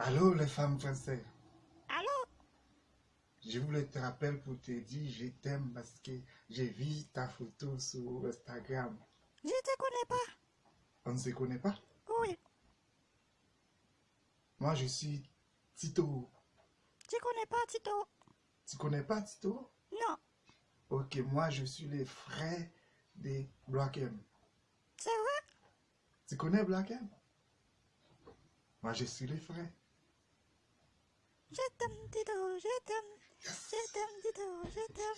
Allô, les femmes françaises. Allô? Je voulais te rappeler pour te dire je t'aime parce que j'ai vu ta photo sur Instagram. Je te connais pas. On ne se connaît pas? Oui. Moi, je suis Tito. Tu connais pas Tito? Tu connais pas Tito? Non. Ok, moi, je suis le frère de Black M. C'est vrai? Tu connais Black M? Moi, je suis le frère. Je t'aime Tito, je t'aime. Je t'aime Tito, je t'aime.